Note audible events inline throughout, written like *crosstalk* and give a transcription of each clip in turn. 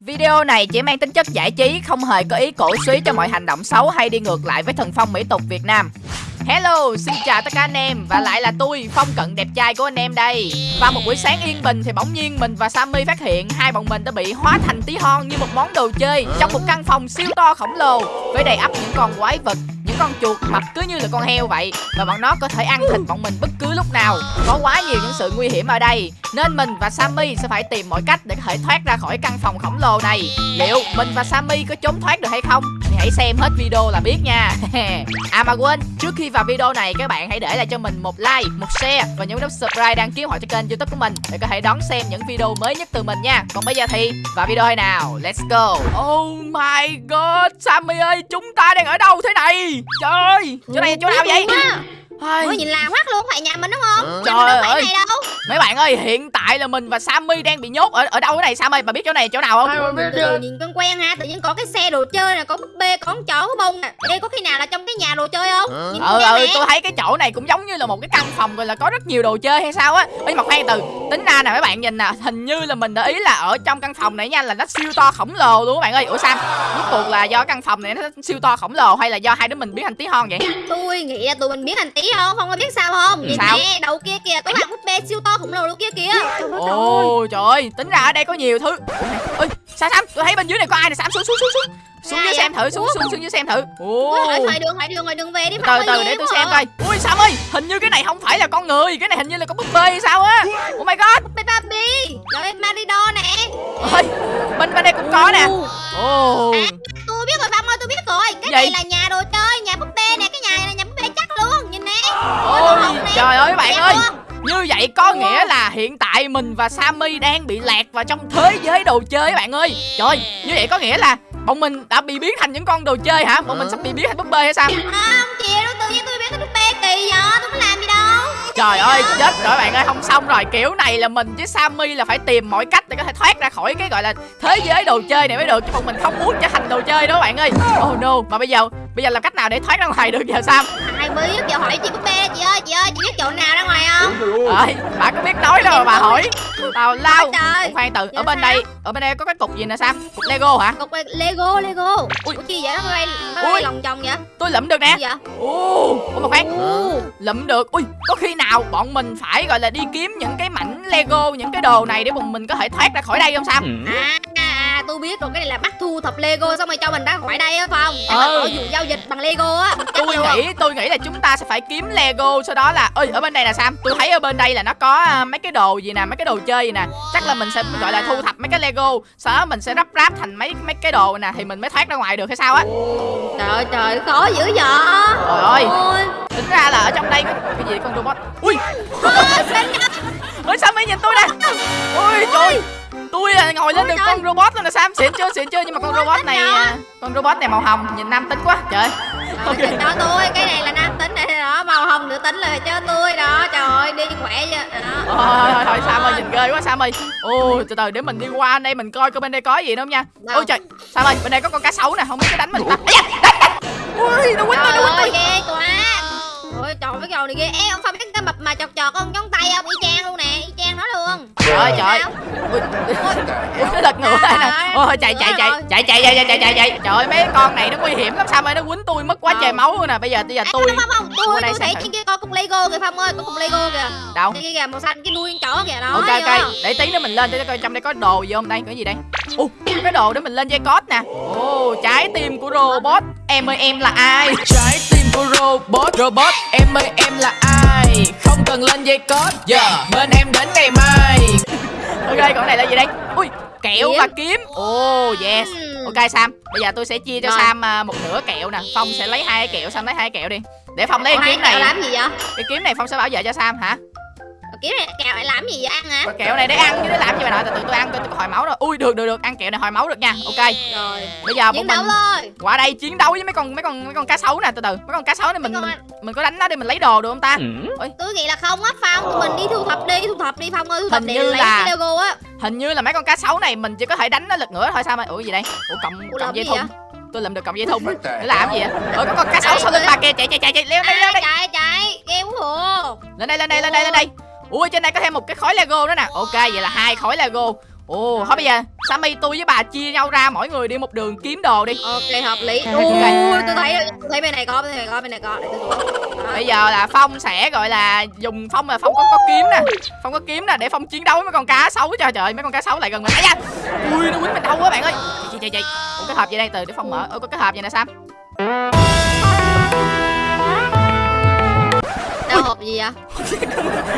Video này chỉ mang tính chất giải trí, không hề có ý cổ suý cho mọi hành động xấu hay đi ngược lại với thần phong mỹ tục Việt Nam. Hello, xin chào tất cả anh em và lại là tôi, Phong Cận đẹp trai của anh em đây. Vào một buổi sáng yên bình thì bỗng nhiên mình và Sammy phát hiện hai bọn mình đã bị hóa thành tí hon như một món đồ chơi trong một căn phòng siêu to khổng lồ với đầy ắp những con quái vật con chuột mập cứ như là con heo vậy, và bọn nó có thể ăn thịt bọn mình bất cứ lúc nào. Có quá nhiều những sự nguy hiểm ở đây, nên mình và Sammy sẽ phải tìm mọi cách để có thể thoát ra khỏi căn phòng khổng lồ này. Liệu mình và Sammy có trốn thoát được hay không? Thì hãy xem hết video là biết nha. *laughs* À mà quên, trước khi vào video này, các bạn hãy để lại cho mình một like, một share và nhấn nút subscribe đăng ký họ cho kênh youtube của mình để có thể đón xem những video mới nhất từ mình nha. Còn bây giờ thì, vào video hay nào, let's go. Oh my god, Sammy ơi, chúng ta đang ở đâu thế này? Trời ơi chỗ này chỗ nào vậy Ôi, nhìn lạ hoắc luôn, phải nhà mình đúng không? Trời nhà mình đâu ơi. này đâu. mấy bạn ơi hiện tại là mình và Sammy đang bị nhốt ở ở đâu thế này Sammy bà biết chỗ này chỗ nào không Từ từ nhìn quen quen ha, tự nhiên có cái xe đồ chơi nè, có búp bê, có con chó, có bông nè. Đây có khi nào là trong cái nhà đồ chơi không? Nhìn ừ quen ừ nè. tôi thấy cái chỗ này cũng giống như là một cái căn phòng rồi là có rất nhiều đồ chơi hay sao á ấy mà khoan từ tính ra nè mấy bạn nhìn nè hình như là mình để ý là ở trong căn phòng này nha là nó siêu to khổng lồ luôn các bạn ơi ủa sam rốt cuộc là do căn phòng này nó siêu to khổng lồ hay là do hai đứa mình biến thành tí hon vậy Tôi nghĩ là tụi mình biến thành tí không? Không có biết sao không? Nhìn Sao? nè, đầu kia kìa, có bạn búp bê siêu to khổng lồ luôn kia kìa. Trời ơi, ồ trời ơi tính ra ở đây có nhiều thứ ơi sam sam tôi thấy bên dưới này có ai nè sam xuống xuống xuống xuống xuống dưới xem thử xuống xuống xuống dưới xem thử hỏi đường, hỏi đường, hỏi đường về đi. từ từ để tôi xem coi ui sam ơi hình như cái này không phải là con người cái này hình như là con búp bê hay sao á oh my god Búp bê Barbie, rồi Marido nè. ơi bên bên đây cũng có nè Ồ. ồ À, tôi biết rồi Phong ơi, tôi biết rồi. Cái này là nhà đồ chơi, trời ơi bạn Đẹp ơi. Như vậy có nghĩa là hiện tại mình và Sammy đang bị lạc vào trong thế giới đồ chơi các bạn ơi. Trời như vậy có nghĩa là bọn mình đã bị biến thành những con đồ chơi hả? Bọn mình sắp bị biến thành búp bê hay sao? Không chị đâu tự nhiên tôi biết cái búp bê kỳ vậy? Tôi có làm gì đâu. Trời ơi chết rồi bạn ơi không xong rồi. Kiểu này là mình với Sammy là phải tìm mọi cách để có thể thoát ra khỏi cái gọi là thế giới đồ chơi này mới được Chứ bọn mình không muốn trở thành đồ chơi đó bạn ơi. Oh no mà bây giờ bây giờ làm cách nào để thoát ra ngoài được giờ Sam ai biết giờ hỏi chị búp bê chị ơi chị ơi chị biết chỗ nào ra ngoài không? Ơi. Bà có biết nói đâu mà bà hỏi Tào lao trời. Khoan từ Dạ ở bên sao? đây ở bên đây có cái cục gì nè Sam? Cục Lego hả? Cục lego lego. Ui. ủa chi vậy? Nó bay nó Ui. bay lòng vòng vậy? Tôi lụm được nè. Gì vậy ồ ủa mà khoan lụm được. Ui có khi nào bọn mình phải gọi là đi kiếm những cái mảnh Lego những cái đồ này để bọn mình có thể thoát ra khỏi đây không Sam? À, à, tôi biết rồi cái này là bắt thu thập lego xong rồi cho mình ra khỏi đây á Để Ừ. có vụ giao dịch bằng lego á. Tôi nghĩ tôi nghĩ là chúng ta sẽ phải kiếm Lego sau đó là ơi ở bên đây nè Sam tôi thấy ở bên đây là nó có à, mấy cái đồ gì nè mấy cái đồ chơi gì nè. Chắc là mình sẽ gọi là thu thập mấy cái Lego sau đó mình sẽ ráp ráp thành mấy mấy cái đồ nè thì mình mới thoát ra ngoài được hay sao á. Trời ơi, trời khó dữ vậy. Trời ơi. Tính ra là ở trong đây cái gì con robot? Ui! Ơi Sam mới nhìn tôi nè ui trời tôi là ngồi lên Ôi được trời. con robot luôn nè Sam xịn chưa? Xịn chưa? Nhưng mà con Ôi, robot này à, con robot này màu hồng nhìn nam tính quá. Trời. Rồi, okay. cho tôi cái này là nam tính này đó màu hồng nữ tính là cho tôi đó. Trời ơi đi khỏe chưa đó. Thôi thôi thôi Sam ơi nhìn ghê quá Sam ơi. Ôi từ từ để mình đi qua đây mình coi coi bên đây có gì không nha. Đâu? ôi trời Sam ơi bên đây có con cá sấu nè không biết có đánh mình ta. Ui nó quýnh tôi trời nó quýnh tôi. ghê quá. Ôi trời cái trò này ghê. Ê ông phong biết cái mập mà chọt chọt con ngón tay không y chang luôn ơi trời ơi. Sao? ui lật ngửa đây nè. Ôi chạy chạy chạy chạy chạy chạy chạy chạy chạy. Trời ơi mấy con này nó nguy hiểm lắm. Sam ơi nó quýnh tôi mất quá Ờ. trời máu luôn nè. Bây giờ bây giờ tôi không không tôi tôi thấy trên kia có cục lego kìa phong ơi. Có cục lego kìa. Đâu? Kia kìa màu xanh cái đuôi con chó kìa đó ok ok. để tí nữa mình lên để coi trong đây có đồ gì không đây cái gì đây? Ồ cái đồ để mình lên dây cót nè. Ồ trái tim của robot. Em ơi em là ai? Trái tim của robot robot. Em ơi em là ai cần lên dây cót giờ bên em đến ngày mai. *laughs* Ok còn này là gì đây? Ui kẹo Kiếm. và kiếm. Ồ yes. Ừm. ok sam bây giờ tôi sẽ chia cho Rồi. sam à, một nửa kẹo nè. Phong sẽ lấy hai cái kẹo sam lấy hai cái kẹo đi. Để phong lấy cái kiếm này làm gì vậy? Cái kiếm này phong sẽ bảo vệ cho sam hả kiếm này kẹo lại làm gì vậy? Ăn hả? Kẹo này để ăn chứ để làm gì mà nội từ từ tôi ăn tôi có hồi máu rồi. Ui được được được ăn kẹo này hồi máu được nha. Ok. Rồi. Bây giờ bọn chiến mình đấu thôi. Qua đây chiến đấu với mấy con mấy con mấy con cá sấu nè từ từ. Mấy con cá sấu này mình mình, mình có đánh nó để mình lấy đồ được không ta? Tôi nghĩ là không á phong tụi mình đi thu thập đi thu thập đi phong ơi thu thập Hình để như lấy là- cái lego á. hình như là mấy con cá sấu này mình chỉ có thể đánh nó lật ngửa thôi sao mà ủa gì đây? Ủa cộng làm dây gì thun. vậy? tôi làm được cộng dây thun. Để làm gì vậy? ủa có con cá sấu sau lưng bà kia chạy chạy chạy chạy leo đây leo à, đây chạy chạy quá hồ lên đây lên đây lên đây lên đây ui trên đây có thêm một cái khối lego nữa nè. Ok vậy là hai khối lego. Ồ thôi bây giờ Sammy tôi với bà chia nhau ra mỗi người đi một đường kiếm đồ đi. Ok hợp lý. Ok. ui tôi thấy tôi thấy bên này có bên này có bên này có. Để tôi xuống Đó. Bây giờ là Phong sẽ gọi là dùng Phong là Phong có có kiếm nè. Phong có kiếm nè để Phong chiến đấu với mấy con cá sấu. Trời trời mấy con cá sấu lại gần mình. Ây da! Ui nó quýnh mình đau quá bạn ơi. Chị chị chị cái hộp gì đây? Từ để Phong mở. Ủa có cái hộp gì nè Sam gì vậy?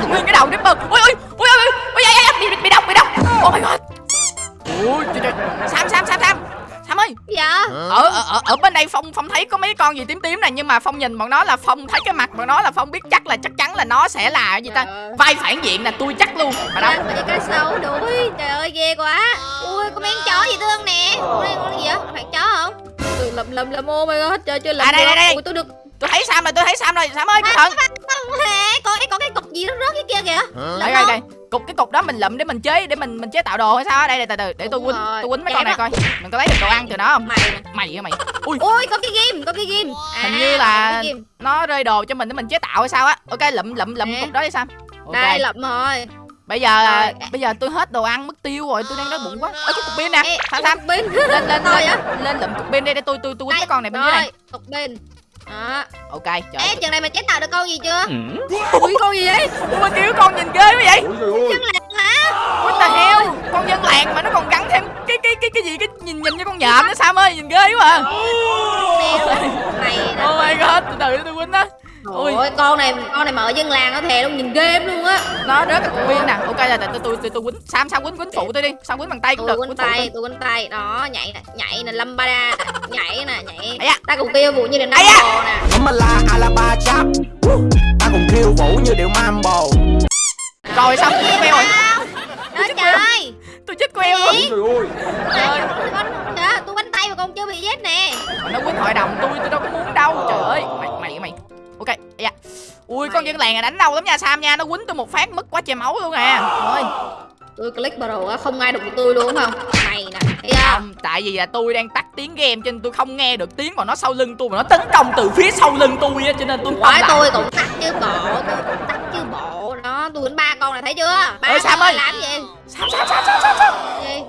Nguyên cái đầu Ripper Ui ui ui ui ui ui ui bị bị độc bị độc Oh my god. Ui trời trời. Sam Sam Sam Sam. Sam ơi. Dạ. Ở, ở ở ở bên đây phong phong thấy có mấy con gì tím tím này nhưng mà phong nhìn bọn nó là phong thấy cái mặt bọn nó là phong biết chắc là chắc chắn là nó sẽ là cái gì ta? Trời ơi. vai phản diện là tôi chắc luôn. Mà đâu? Đang bị cá sấu đuổi. Trời ơi ghê quá. Ui có mấy con chó gì thương nè. Con gì vậy? Phải chó không? Lầm lầm lầm ô my god chơi chơi lầm À, đây, đây, đây. Ui tôi được tôi thấy sam rồi tôi thấy sam rồi. Sam ơi cẩn thận không hề có có cái cục gì nó rớt cái kia kìa. Đây đây đây. Cục cái cục đó mình lụm để mình chế để mình mình chế tạo đồ hay sao đây đây từ từ để tôi quýnh tôi quýnh mấy con này coi. Mình có lấy được đồ ăn từ nó không? Mày mày. Hả mày? Ui. Ui có cái ghim có cái ghim. À, hình như là cái nó rơi đồ cho mình để mình chế tạo hay sao á. Ok lụm lụm Nè. cục đó đi sam. Đây lụm rồi. Bây giờ Rồi. bây giờ tôi hết đồ ăn mất tiêu rồi tôi đang đói bụng quá. Ơ cái cục pin nè. Ê, sam sam? pin. Lên lên lên á. lên lụm cục pin đây để tôi tôi tôi quýnh cái con này bên dưới này. cục pin đó. Ok trời ê chừng này mày chế tạo được con gì chưa? Ừ. ui con gì vậy? Ui mà kiểu con nhìn ghê quá vậy. Chân lạc hả? What the hell? Con dân làng mà nó còn gắn thêm cái cái cái cái gì cái nhìn nhìn như con nhện nữa sam ơi nhìn ghê quá à. Mày oh my god từ từ tôi quýnh đó ui Ôi con này con này mà ở dân làng nó thề luôn nhìn ghê lắm luôn á. Nó rớt cái pin nè. Ok là tôi tôi tôi tôi quýnh sam sam quýnh quýnh phụ tôi đi. Sam quýnh bằng tay cũng tôi được quấn quýnh tay tôi. quấn tay. Đó nhảy nè nhảy nè lâm ba nè nhảy nè nhảy. Da. ta cùng kêu vụ như năm da. bò nè. Là Alaba chap Ta cùng khiêu vũ như điệu mambo rồi xong chết queo rồi. đó trời. tôi chết queo? Ôi trời ơi. Tôi quánh tay mà con chưa bị chết nè. Nó quýnh hội đồng tôi tôi đâu có muốn đâu trời ơi. Mày mày mày ui con dân làng này đánh đau lắm nha sam nha nó quýnh tôi một phát mất quá trời máu luôn nè. Ôi tôi click vào đầu không ai đụng được tôi luôn đúng không? Mày nè thấy không? tại vì là tôi đang tắt tiếng game cho nên tôi không nghe được tiếng mà nó sau lưng tôi mà nó tấn công từ phía sau lưng tôi á cho nên tôi không tôi cũng tắt chứ bộ tôi cũng tắt chứ bộ. Đó tôi quýnh ba con này thấy chưa? Ba Ê, Sam ơi. làm gì? Sam, Sam, Sam, Sam, Sam,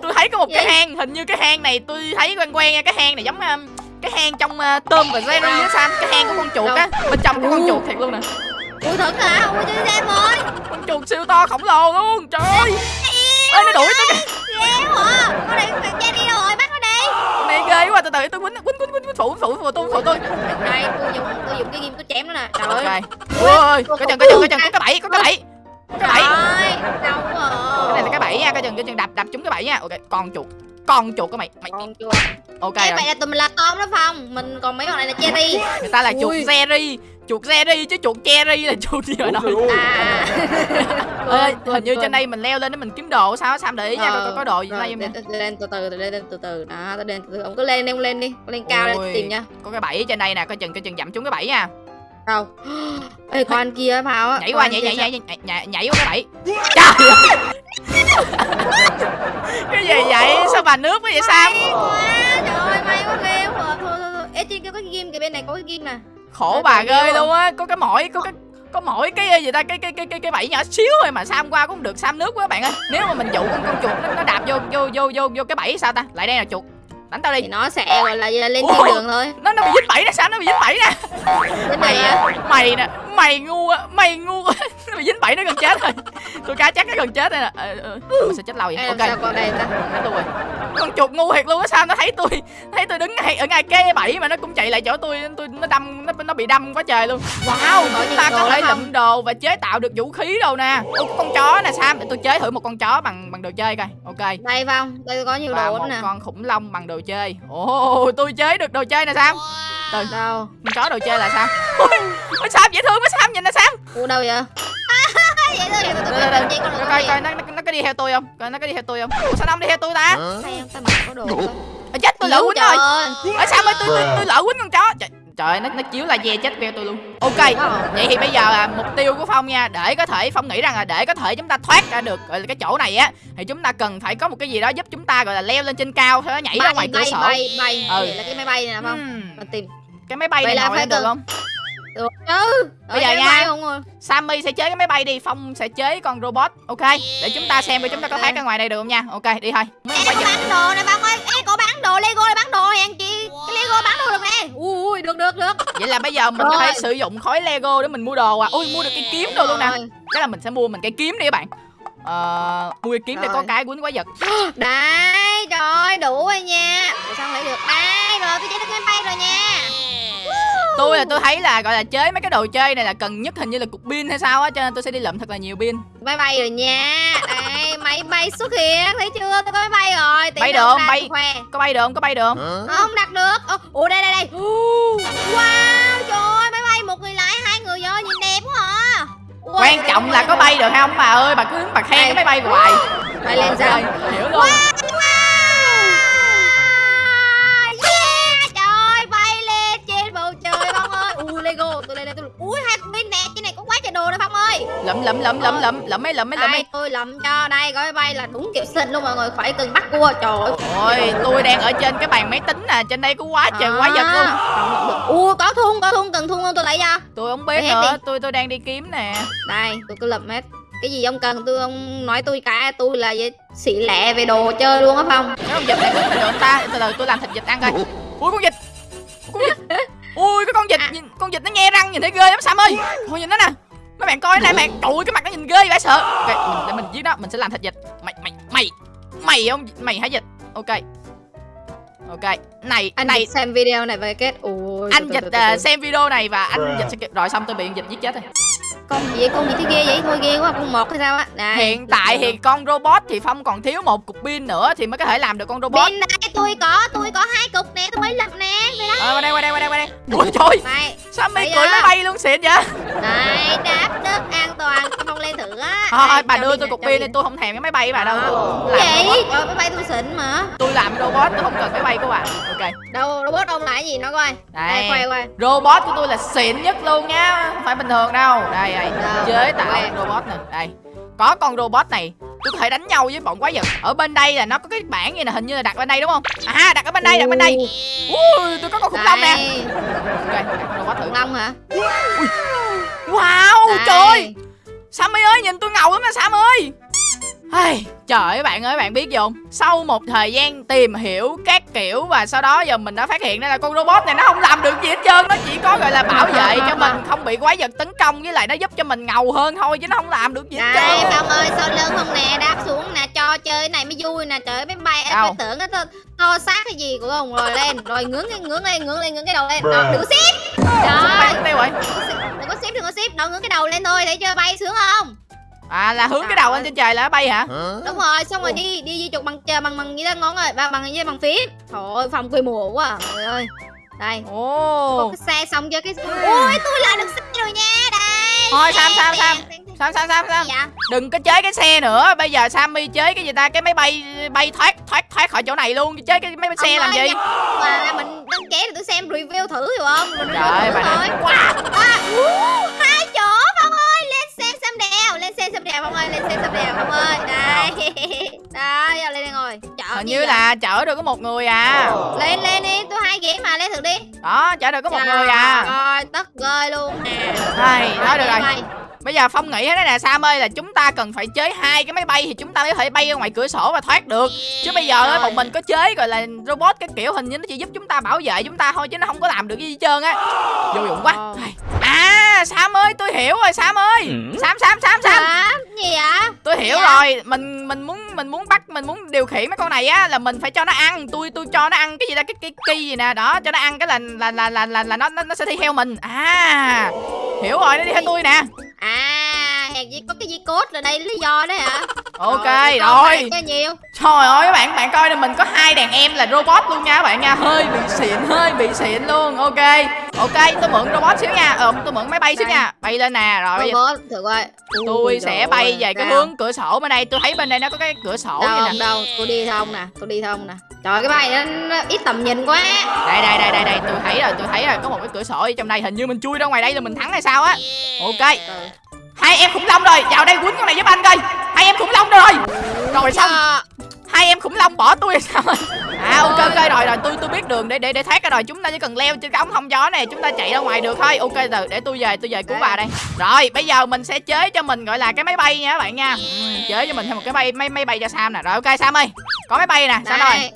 tôi thấy có một cái Gì? hang hình như cái hang này tôi thấy quen quen nha cái hang này giống um, cái hang trong uh, tôm và Jerry á Sam. Cái hang của con chuột á bên trong có con chuột thiệt luôn nè ui thật hả ui chơi xem ơi. Con chuột siêu to khổng lồ luôn trời ơi. Ơi nó đuổi tôi kìa ghê quá. Con này phải che đi rồi bắt nó đi. Con này ghê quá từ từ tôi quýnh quýnh quýnh quýnh phụ phụ phụ tôi phụ tôi. Đây tôi dùng tôi dùng cái ghim tôi chém nó nè. Trời ơi. Ui ơi có chừng có chừng có chừng có cái bẫy có cái bẫy. Có cái bẫy. Cái này là cái bẫy nha coi chừng coi chừng đập đập trúng cái bẫy nha. Ok con chuột con chuột của mày. Mày con chưa? ok Ê, vậy là tụi mình là tôm đó phong. Mình còn mấy con này là cherry người ta là chuột Ui. Jerry. Chuột Jerry chứ chuột cherry là chuột gì mà nói à. *laughs* Ơi hình như trên đây mình leo lên để mình kiếm đồ sao Sam để ý nha? Coi có đồ gì đây nha. lên, từ từ lên lên từ từ. Đó lên từ từ. Ông cứ lên lên lên đi. Lên cao lên tìm nha. có cái bẫy trên đây nè coi chừng coi chừng dặm trúng cái bẫy nha. Đâu? *gasps* Ê con kia phao á. Nhảy qua nhảy nhảy nhảy nhảy nhảy, qua cái bẫy. Trời ơi cái gì vậy? Sao bà nước quá vậy Sam? quá trời ơi may quá ghê quá. Thôi thôi thôi ê trên kia có cái ghim kìa bên này có cái ghim nè. Khổ bà ghê luôn á. Có cái mỏi có cái có mỗi cái gì ta cái cái cái cái cái bẫy nhỏ xíu thôi mà sam qua cũng được. Sam nước quá bạn ơi. Nếu mà mình dụ con con chuột nó, nó đạp vô vô vô vô vô cái bẫy sao ta? Lại đây là chuột. Đánh tao đi. Thì nó sẽ gọi là lên thiên đường thôi. Nó nó bị dính bẫy nè sao nó bị dính bẫy nè. Mày mày nè mày ngu á mày ngu á bị *laughs* dính bẫy nó gần chết rồi. Tôi cá chắc nó gần chết rồi nè. Ờ, ờ, mình sẽ chết lâu vậy? Ê, ok. sao con đây ta? Thấy tôi rồi. Con chuột ngu thiệt luôn á sao nó thấy tôi thấy tôi đứng ngay ở ngay cái bẫy mà nó cũng chạy lại chỗ tôi tôi nó đâm nó nó bị đâm quá trời luôn. Wow chúng ta có thể không? lụm đồ và chế tạo được vũ khí đâu nè. Ủa, con chó nè sam để tôi chế thử một con chó bằng bằng đồ chơi coi. Ok. Đây phong đây có nhiều và đồ lắm nè. con khủng long bằng đồ chơi. Ồ tôi chế được đồ chơi nè sam. Từ đâu con chó đồ chơi là sao? Ôi ôi, sam dễ thương quá sam nhìn nè sam u đâu vậy? Vậy thôi vậy con coi coi coi nó, nó, nó có đi theo tôi không? Coi nó có đi theo tôi không? Ủa sao nó không đi theo tôi ta? Không ta mặc có đồ không? Chết tôi lỡ quýnh rồi. ở sao ơi tôi tôi, tôi lỡ quýnh con chó? Trời, trời ơi, nó nó chiếu là ve chết veo tôi luôn. Ok vậy thì bây giờ là mục tiêu của phong nha. Để có thể phong nghĩ rằng là để có thể chúng ta thoát ra được gọi là cái chỗ này á thì chúng ta cần phải có một cái gì đó giúp chúng ta gọi là leo lên trên cao sau đó nhảy ra bay ngoài cửa bay sổ. bay bay. Ừ. Là cái máy bay này nè phong. Hmm, mình tìm. Cái máy bay Vậy này là ngồi phải lên được không? Được. Chứ Bây giờ nha. không Sammy sẽ chế cái máy bay đi Phong sẽ chế con robot Ok? Để chúng ta xem coi chúng ta có thoát ra ngoài này được không nha. Ok đi thôi. Con có bán đồ này bạn ơi. Ê, có bán đồ Lego này bán đồ hèn chi? Cái Lego bán đồ được nè Ui, được, được, được. Vậy là bây giờ mình có thể Rồi. sử dụng khối Lego để mình mua đồ à? Ui mua được cây kiếm đồ luôn nè. Rồi. Chắc là mình sẽ mua mình cây kiếm đi các bạn. Ờ, mua cây kiếm để có Rồi. cái quýnh quái vật. *gasps* Đấy, trời ơi, đủ rồi nha. Ủa sao không lấy được? Đây, rồi tôi chế cái máy bay rồi nha Tôi là tôi thấy là gọi là chế mấy cái đồ chơi này là cần nhất hình như là cục pin hay sao á Cho nên tôi sẽ đi lượm thật là nhiều pin. Máy bay rồi nha. Đây, máy bay xuất hiện Thấy chưa, tôi có máy bay rồi. Tí Bay được, ra bay. khoe. Có bay được không? Có bay được không? Hả? Không đặt được. Ồ, Ủa đây đây đây. Wow trời ơi máy bay một người lái hai người vô nhìn đẹp quá à. Ui, Quan trọng là có bay được không? Bà ơi Bà cứ bà khen cái máy bay hoài. Bay lên sao? Hiểu luôn Wow Ui hai con pin nè Trên này có quá trời đồ nè Phong ơi. Lụm lụm lụm lụm lụm Lụm mấy lụm mấy lụm mấy tôi lụm cho đây gói bay là đúng kiểu xinh luôn mọi người khỏi cần bắt cua Trời ơi. Ôi tôi đang ở trên cái bàn máy tính nè Trên đây có quá trời quái vật luôn. Được Ui có thun có thun cần thun không tôi lấy cho? Tôi không biết nữa. Tôi tôi đang đi kiếm nè. Đây tôi cứ lụm hết. Cái gì ông cần tôi ông nói tôi cả tôi là vậy xị lẹ về đồ chơi luôn á phong. Cái con vịt này có được anh ta Từ từ tôi làm thịt vịt ăn coi. Ui con vịt Con vịt Ui cái con vịt À. nhìn, Con vịt nó nhe răng nhìn thấy ghê lắm Sam ơi. Thôi nhìn nó nè. Mấy bạn coi này bạn Trời cái mặt nó nhìn ghê vậy sợ. Ok mình, để mình giết nó. Mình sẽ làm thịt vịt. Mày mày mày Mày không mày hả vịt? Ok. Ok. Này anh này. xem video này về kết. Ui anh dịch từ, à, xem video này và anh dịch sẽ kịp rồi xong tôi bị dịch giết chết rồi con gì vậy? Con gì thấy ghê vậy? Thôi ghê quá con một hay sao á? Đây, hiện tại thì con robot thì phong còn thiếu một cục pin nữa thì mới có thể làm được con robot. Bên đây tôi có tôi có hai cục nè tôi mới lập nè ờ qua đây qua đây qua đây qua đây. Ui trời đây sao mày cười máy bay luôn xịn vậy? Đây đáp đất an toàn tôi không lên thử á. Thôi bà đưa tôi cục pin đi tôi không thèm cái máy bay của bà đâu. Tôi vậy máy bay tôi xịn mà. Tôi làm robot tôi không cần máy bay của bà. Ok. Đâu robot ông là cái gì nó coi. Đây. quay quay robot của tôi là xịn nhất luôn nha không phải bình thường đâu. Đây đây Đâu, chế tạo robot nè. Đây. Có con robot này tôi có thể đánh nhau với bọn quái vật. Ở bên đây là nó có cái bảng gì nè hình như là đặt bên đây đúng không? À đặt ở bên đây đặt bên đây. Ui. Tôi có con khủng long nè. Ok robot thử. Khủng long hả? Wow trời ơi sammy ơi nhìn tôi ngầu lắm mà trời ơi bạn ơi bạn biết gì không? Sau một thời gian tìm hiểu các kiểu Và sau đó giờ mình đã phát hiện ra là con robot này nó không làm được gì hết trơn Nó chỉ có gọi là bảo vệ *laughs* cho mình không bị quái vật tấn công Với lại nó giúp cho mình ngầu hơn thôi Chứ nó không làm được gì hết đây trơn. Phong ơi sau lưng không nè? Đáp xuống nè cho chơi cái này mới vui nè. Trời ơi máy bay em tưởng cái to, xác cái gì của ông rồi lên. Rồi ngưỡng cái ngưỡng lên ngưỡng lên ngưỡng cái đầu lên. Đó, đừng Bay trời rồi đừng có xếp đừng có xếp. Đâu ngưỡng cái đầu lên thôi thấy chưa bay sướng không À là hướng cái đầu lên trên trời là nó bay hả? Hả? đúng rồi xong rồi đi đi di chuột bằng chờ bằng bằng gì đó ngon rồi bằng bằng gì bằng phím. Trời ơi phong quê mùa quá à. trời ơi. Đây. Có Ồ cái xe xong chưa cái ui tôi lại được xe rồi nha đây. Thôi, Sam, Sam, Sam. Sam Sam Sam Sam. vậy? Đừng có chế cái xe nữa. Bây giờ Sammy chế cái gì ta? Cái máy bay bay thoát thoát thoát khỏi chỗ này luôn. Chế cái máy bay xe làm ơi, gì? mà mình đăng ký để tôi xem review thử hiểu không Rồi Trời ơi bà thôi. Wow à, đèo phong ơi lên xe xem đèo phong ơi. Đây *laughs* đây giờ lên đây ngồi. Chở Hình như vậy? là chở được có một người à. Lên lên đi tôi hai ghế mà lên thử đi. Đó chở được có một Trời người à. ơi tất gơi luôn nè. Nói được rồi. Bây giờ Phong nghĩ thế này nè Sam ơi là chúng ta cần phải chế hai cái máy bay Thì chúng ta mới có thể bay ra ngoài cửa sổ và thoát được. Chứ bây giờ á, Rồi. bọn mình có chế gọi là robot cái kiểu hình như nó chỉ giúp chúng ta bảo vệ chúng ta thôi Chứ nó không có làm được gì hết trơn á. Vô dụng quá. Ờ. À Sam ơi tôi hiểu rồi Sam ơi. Sam Sam Sam Sam. Hả? gì vậy? Tôi hiểu Dạ. rồi mình mình muốn mình muốn bắt mình muốn điều khiển mấy con này á là mình phải cho nó ăn. Tôi tôi cho nó ăn cái gì ta? Cái cái cây gì nè. Đó cho nó ăn cái là là là là là, là nó, nó nó sẽ đi theo mình. À hiểu rồi nó đi theo tôi nè à hèn gì có cái gì cốt là đây lý do đấy hả? *laughs* Ok rồi. này cho nhiều. Trời ơi các bạn bạn coi nè mình có hai đàn em là robot luôn nha các bạn nha. Hơi bị xịn hơi bị xịn luôn. Ok ok tôi mượn robot xíu nha. Ờ tôi mượn máy bay xíu nha. Bay lên nè rồi robot thử coi. Tôi sẽ bay về cái hướng cửa sổ bên đây. Tôi thấy bên đây nó có cái cửa sổ đâu nè. đâu tôi đi thông nè tôi đi thông nè. Trời cái bay nó, ít tầm nhìn quá. Đây đây đây đây đây tôi thấy rồi tôi thấy rồi. Có một cái cửa sổ ở trong đây hình như mình chui ra ngoài đây là mình thắng hay sao á. Ok. Hai em khủng long rồi. Vào đây quýnh con này giúp anh coi. Hai em khủng long rồi. Rồi xong hai em khủng long bỏ tôi sao rồi à ok ok rồi rồi tôi tôi biết đường để để để thoát rồi. Chúng ta chỉ cần leo trên cái ống thông gió này chúng ta chạy ra ngoài được thôi. Ok từ để tôi về tôi về cứu bà đây. Rồi bây giờ mình sẽ chế cho mình gọi là cái máy bay nha các bạn nha. Ừ, chế cho mình thêm một cái bay máy máy bay cho sam nè. Rồi ok sam ơi có máy bay nè sam rồi? đây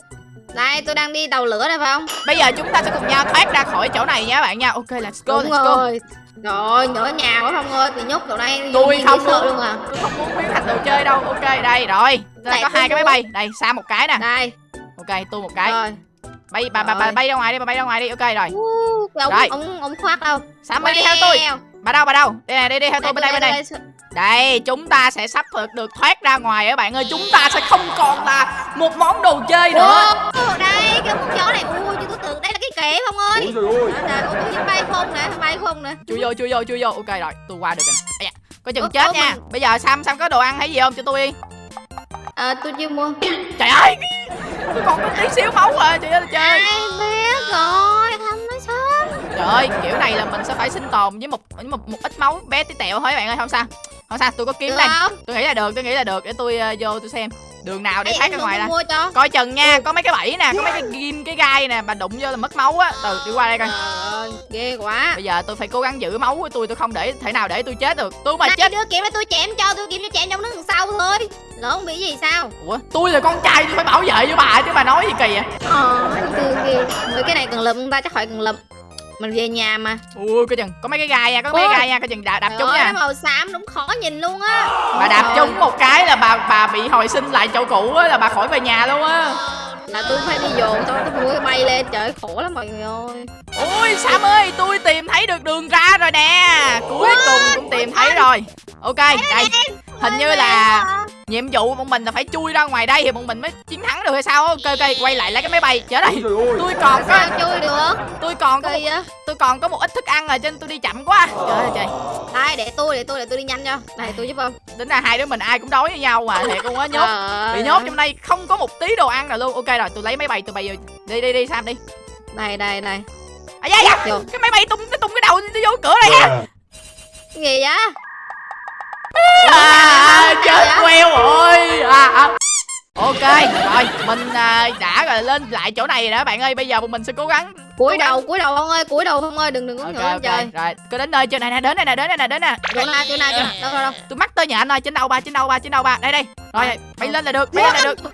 đây tôi đang đi tàu lửa đây phải không? Bây giờ chúng ta sẽ cùng nhau thoát ra khỏi chỗ này nha các bạn nha. Ok let's go đúng let's go. rồi rồi nhỏ nhà quá không ơi bị nhốt chỗ này Tôi không sợ luôn à. Tôi không muốn biến thành đồ chơi đâu. Ok đây rồi. Đây có hai cái máy bay. Đây sam một cái nè. Đây. Ok tôi một cái. Rồi. Bay bà bà bà bay ra ngoài đi bà bay ra ngoài đi. Ok rồi. Uh, cái Rồi. ông ông ông khoác đâu. Sam ơi đi theo tôi. Bà đâu bà đâu? Đây này đi đi theo tôi bên đây bên đây Đây, chúng ta sẽ sắp được, được thoát ra ngoài các bạn ơi. Chúng ta sẽ không còn là một món đồ chơi nữa. Ủa, đây cái con chó này ui chứ tôi tưởng đây là cái kệ không ơi. Ôi trời ơi. Trời ơi, ô, tôi bay không nè bay không nè. Chui vô, chui vô, chui vô. Ok rồi, tôi qua được rồi. Có chừng Ủa, chết ủa, nha. mình- Bây giờ Sam, Sam có đồ ăn hay gì không? Cho tôi đi. À, tôi chưa mua. Trời ơi *laughs* Tôi còn có tí xíu máu à, trời ơi là trời ai biết rồi không Trời ơi, kiểu này là mình sẽ phải sinh tồn với một với một, một ít máu bé tí tẹo thôi các bạn ơi Không sao. Không sao, tôi có kiếm đây. Tôi nghĩ là được, tôi nghĩ là được. Để tôi ờ, vô tôi xem. Đường nào để Ê, thoát ra ngoài cho. Coi chừng nha, có mấy cái bẫy nè, có mấy cái ghim, cái gai nè Bà đụng vô là mất máu á. Từ, đi qua đây coi. Trời ơi ghê quá. Bây giờ tôi phải cố gắng giữ máu của tôi, tôi không để thể nào để tôi chết được. Tôi mà Này, chết. đưa kiếm tôi chém cho tôi kiếm cho chém trong nước đằng sau thôi. Lỡ không bị gì sao? Ủa, tôi là con trai tôi phải bảo vệ với bà chứ bà nói gì kỳ vậy? ờ cái này cần lụm ta chắc phải cần lụm mình về nhà mà Ui, coi chừng, có mấy cái gai nha, có mấy cái gai nha, coi chừng đạp, đạp ơi, nha. nó màu xám đúng khó nhìn luôn á Bà đạp trúng một cái là bà bà bị hồi sinh lại chỗ cũ á là bà khỏi về nhà luôn á. là tôi phải đi dồn tôi tôi mua bay lên trời khổ lắm mọi người ơi Ui, Sam ơi, tôi tìm thấy được đường ra rồi nè. Cuối cùng cũng tìm thấy rồi. Ok, đây. Hình như là nhiệm vụ bọn mình là phải chui ra ngoài đây thì bọn mình mới chiến thắng được hay sao? Ok, ok, quay lại lấy cái máy bay. Trở đây. Tôi còn có chui được? tôi còn có một, tôi còn có một ít thức ăn rồi cho nên tôi đi chậm quá. Trời ơi trời. đây để tôi để tôi để tôi đi nhanh cho. Này tôi giúp không tính ra hai đứa mình ai cũng đói với nhau mà thiệt luôn á nhốt. Bị nhốt trong đây không có một tí đồ ăn nào luôn. Ok rồi tôi lấy máy bay tôi bay vô. Đi đi đi sam đi. Đây đây đây à da da Vô. cái máy bay tung cái tung cái đầu tôi vô cửa đây á. Cái gì à, queo rồi à, à. ok rồi mình à, đã rồi lên lại chỗ này rồi đó bạn ơi bây giờ mình sẽ cố gắng cúi đầu cúi đầu không ơi cúi đầu không ơi đừng đừng có ok ngửa lên ok trời. rồi cứ đến nơi chưa này nè đến đây nè đến đây nè đến nè. Chỗ nào chỗ chỗ nào đâu đâu đâu. Tôi mắc tơ nhện anh ơi trên đầu ba trên đầu ba trên đầu ba đây đây rồi bay lên là được bay lên là được.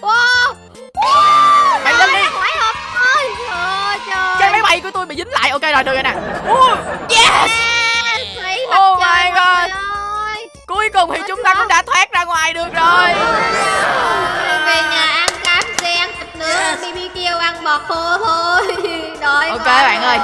Wow bay lên đi. phải không? Ơi trời cái máy bay của tôi bị dính lại. Ok rồi được rồi nè. Yes. Oh my God. Cuối cùng thì chúng ta cũng đã thoát ra ngoài được rồi. Về nhà ăn cám xe ăn thịt nướng BBQ ăn bò khô thôi. *laughs* Đói ok bạn ơi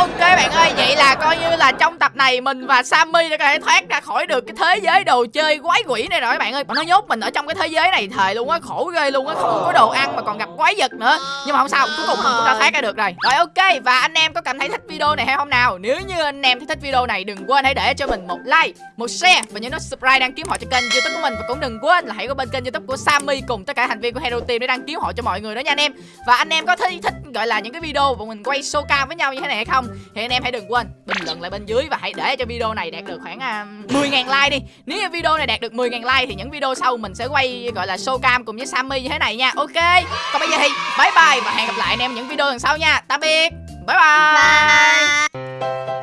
ok bạn ơi, vậy là coi như là trong tập này mình và sammy đã có thể thoát ra khỏi được cái thế giới đồ chơi quái quỷ này rồi các bạn ơi. Mà nó nhốt mình ở trong cái thế giới này thời luôn á, khổ ghê luôn á, không có đồ ăn mà còn gặp quái vật nữa. Nhưng mà không sao, cuối cùng mình cũng đã thoát ra được rồi. Rồi ok, và anh em có cảm thấy thích video này hay không nào? Nếu như anh em thấy thích video này, đừng quên hãy để cho mình một like, một share và nhớ nút subscribe đăng ký họ cho kênh youtube của mình. Và cũng đừng quên là hãy qua bên kênh youtube của sammy cùng tất cả thành viên của hero team để đăng ký họ cho mọi người đó nha anh em. Và anh em có thấy thích, gọi là, những cái video bọn mình quay show cam với nhau như thế này hay không? Thì anh em hãy đừng quên bình luận lại bên dưới và hãy để cho video này đạt được khoảng à, uh, 10.000 like đi. Nếu như video này đạt được 10.000 like thì những video sau mình sẽ quay gọi là show cam cùng với Sammy như thế này nha. Ok còn bây giờ thì bye bye và hẹn gặp lại anh em những video lần sau nha. Tạm biệt. Bye bye. Bye.